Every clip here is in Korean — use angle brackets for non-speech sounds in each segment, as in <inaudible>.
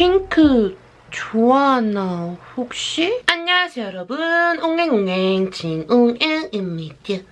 핑크 좋아하나 혹시? 안녕하세요 여러분. 옹행옹행 진옹행입니다.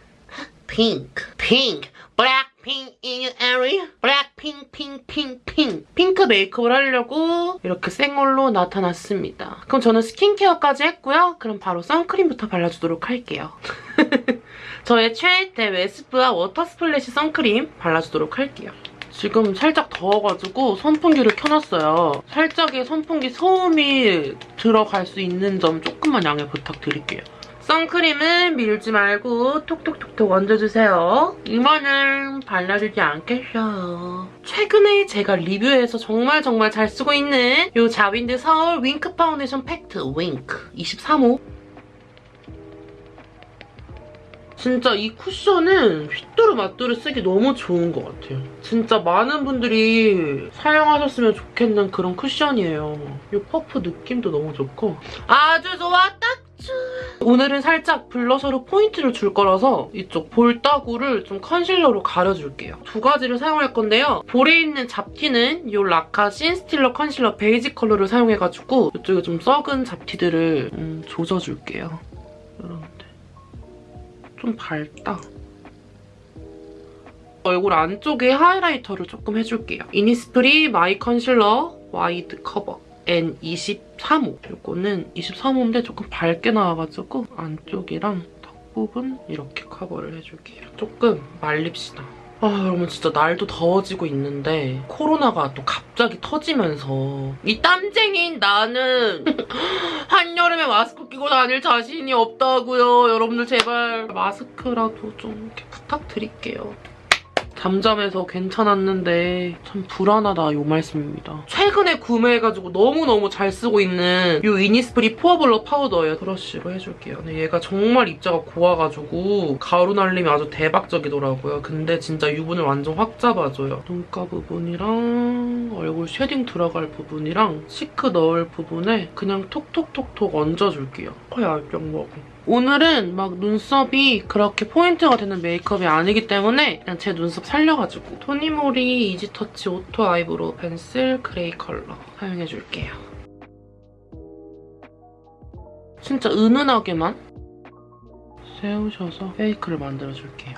핑크 핑크 블랙핑크 in your area. 블랙핑크 핑크 핑크 메이크업을 하려고 이렇게 생얼로 나타났습니다. 그럼 저는 스킨케어까지 했고요. 그럼 바로 선크림부터 발라주도록 할게요. <laughs> 저의 최애템 웨스프와 워터 스플래시 선크림 발라주도록 할게요 지금 살짝 더워가지고 선풍기를 켜놨어요. 살짝의 선풍기 소음이 들어갈 수 있는 점 조금만 양해 부탁드릴게요. 선크림은 밀지 말고 톡톡톡톡 얹어주세요. 이마는 발라주지 않겠어요. 최근에 제가 리뷰해서 정말 정말 잘 쓰고 있는 이 자빈드 서울 윙크 파운데이션 팩트 윙크 23호 진짜 이 쿠션은 휘뚜루 마뚜루 쓰기 너무 좋은 것 같아요. 진짜 많은 분들이 사용하셨으면 좋겠는 그런 쿠션이에요. 이 퍼프 느낌도 너무 좋고 아주 좋아 딱. 오늘은 살짝 블러셔로 포인트를 줄 거라서 이쪽 볼따구를 좀 컨실러로 가려줄게요. 두 가지를 사용할 건데요. 볼에 있는 잡티는 이 라카 신스틸러 컨실러 베이지 컬러를 사용해가지고 이쪽에 좀 썩은 잡티들을 음, 조져줄게요. 이건 좀 밝다. 얼굴 안쪽에 하이라이터를 조금 해줄게요. 이니스프리 마이 컨실러 와이드 커버 N23호. 이거는 23호인데 조금 밝게 나와가지고 안쪽이랑 턱 부분 이렇게 커버를 해줄게요. 조금 말립시다. 아 여러분 진짜 날도 더워지고 있는데 코로나가 또 갑자기 터지면서 이 땀쟁이인 나는 <laughs> 한여름에 마스크 끼고 다닐 자신이 없다고요. 여러분들 제발 마스크라도 좀 부탁드릴게요. 잠잠해서 괜찮았는데 참 불안하다 이 말씀입니다. 최근에 구매해가지고 너무너무 잘 쓰고 있는 이 이니스프리 포어블러 파우더예요. 브러쉬로 해줄게요. 근데 얘가 정말 입자가 고와가지고 가루 날림이 아주 대박적이더라고요. 근데 진짜 유분을 완전 확 잡아줘요. 눈가 부분이랑 얼굴 shading 들어갈 부분이랑 cheek 넣을 부분에 그냥 톡톡톡톡 얹어줄게요. 거의 알병 먹어. 오늘은 막 눈썹이 그렇게 포인트가 되는 메이크업이 아니기 때문에 그냥 제 눈썹 살려가지고 토니모리 이지터치 오토 아이브로우 펜슬 그레이 컬러 사용해줄게요. 진짜 은은하게만 세우셔서 페이크를 만들어줄게요.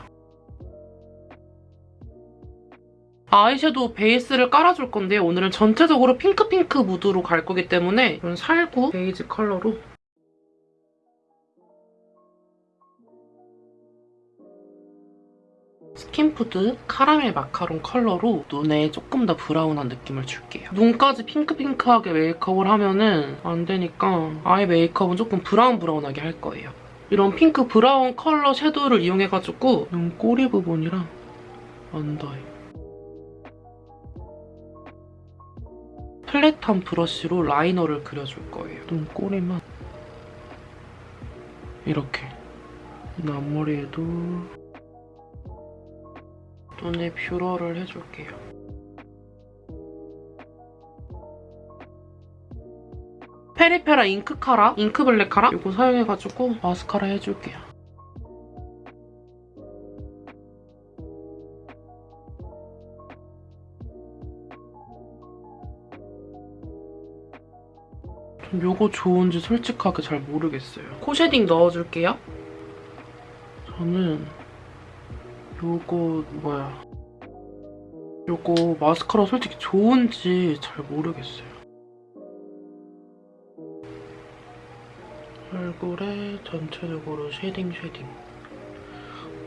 아이섀도우 베이스를 깔아줄 건데 오늘은 전체적으로 핑크핑크 무드로 갈 거기 때문에 이런 살구 베이지 컬러로 스킨푸드 카라멜 마카롱 컬러로 눈에 조금 더 브라운한 느낌을 줄게요. 눈까지 핑크핑크하게 메이크업을 하면은 안 되니까 아이 메이크업은 조금 브라운 브라운하게 할 거예요. 이런 핑크 브라운 컬러 섀도우를 이용해가지고 눈 꼬리 부분이랑 언더에 flat한 브러쉬로 라이너를 그려줄 거예요. 눈 꼬리만 이렇게 앞머리에도 눈에 뷰러를 해줄게요. 페리페라 잉크 카라, 잉크 블랙 카라 이거 사용해가지고 마스카라 해줄게요. 전 이거 좋은지 솔직하게 잘 모르겠어요. 코 shading 넣어줄게요. 저는 요거 뭐야 요거 마스카라 솔직히 좋은지 잘 모르겠어요. 얼굴에 전체적으로 shading shading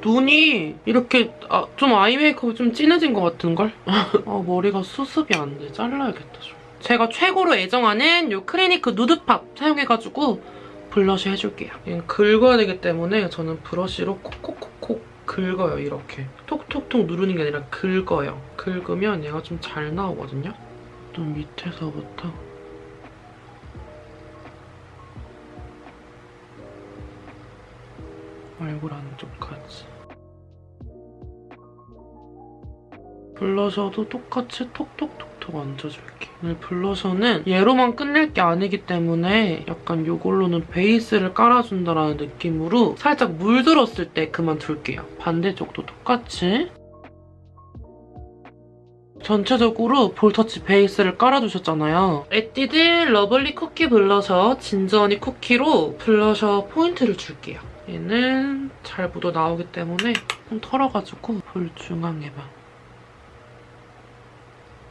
눈이 이렇게 아, 좀 아이 메이크업이 좀 진해진 것 같은걸? 아, <laughs> 머리가 수습이 안 돼. 잘라야겠다 좀. 제가 최고로 애정하는 이 크리니크 누드팝 사용해가지고 blush 해줄게요. 얘는 긁어야 되기 때문에 저는 브러쉬로 콕콕콕콕 긁어요, 이렇게. 톡톡톡 누르는 게 아니라 긁어요. 긁으면 얘가 좀 잘 나오거든요. 눈 밑에서부터 얼굴 안쪽까지. 블러셔도 똑같이 톡톡톡톡 얹어줄게. 오늘 블러셔는 얘로만 끝낼 게 아니기 때문에 약간 이걸로는 베이스를 깔아준다라는 느낌으로 살짝 물들었을 때 그만 둘게요. 반대쪽도 똑같이 전체적으로 볼터치 베이스를 깔아주셨잖아요. 에뛰드 러블리 쿠키 블러셔 진저니 쿠키로 블러셔 포인트를 줄게요. 얘는 잘 묻어 나오기 때문에 좀 털어가지고 볼 중앙에만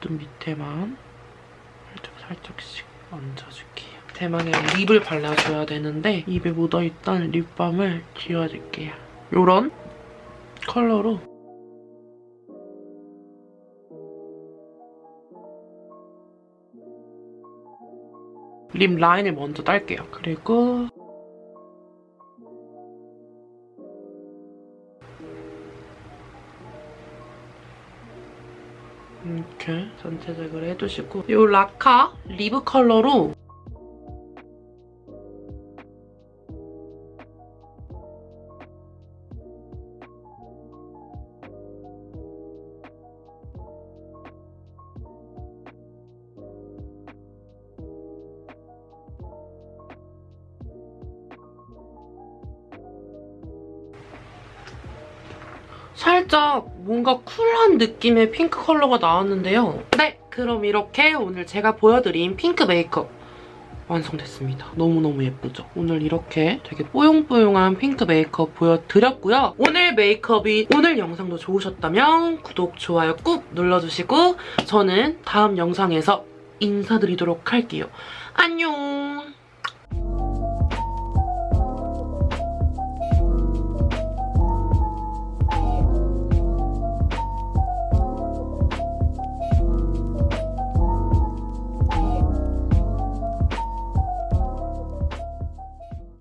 눈 밑에만 살짝 살짝씩 얹어줄게요. 대망의 립을 발라줘야 되는데 입에 묻어있던 립밤을 지워줄게요. 요런 컬러로 립 라인을 먼저 딸게요. 그리고 이렇게 전체적으로 해두시고 이 라카 리브 컬러로 살짝 뭔가 쿨한 느낌의 핑크 컬러가 나왔는데요. 네, 그럼 이렇게 오늘 제가 보여드린 핑크 메이크업 완성됐습니다. 너무너무 예쁘죠? 오늘 이렇게 되게 뽀용뽀용한 핑크 메이크업 보여드렸고요. 오늘 메이크업이 오늘 영상도 좋으셨다면 구독, 좋아요 꾹 눌러주시고 저는 다음 영상에서 인사드리도록 할게요. 안녕!